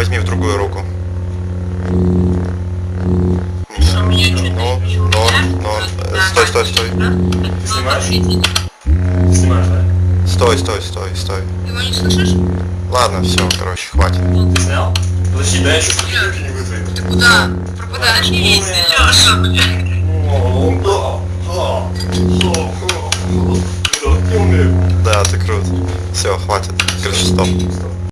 возьми в другую руку. Что, у меня Ну, ничего ну, стой, стой, стой. да? Ты снимаешь? Снимаешь, да? Стой, стой, стой, стой. Ты его не слышишь? Ладно, все, короче, хватит. Ты снял? Подожди, дай я еще не вызвать. Ты куда? Пропадаешь? Ну, не Леша, блядь. Да, да, да, да, да, ты крут. Все, хватит. Короче, стоп.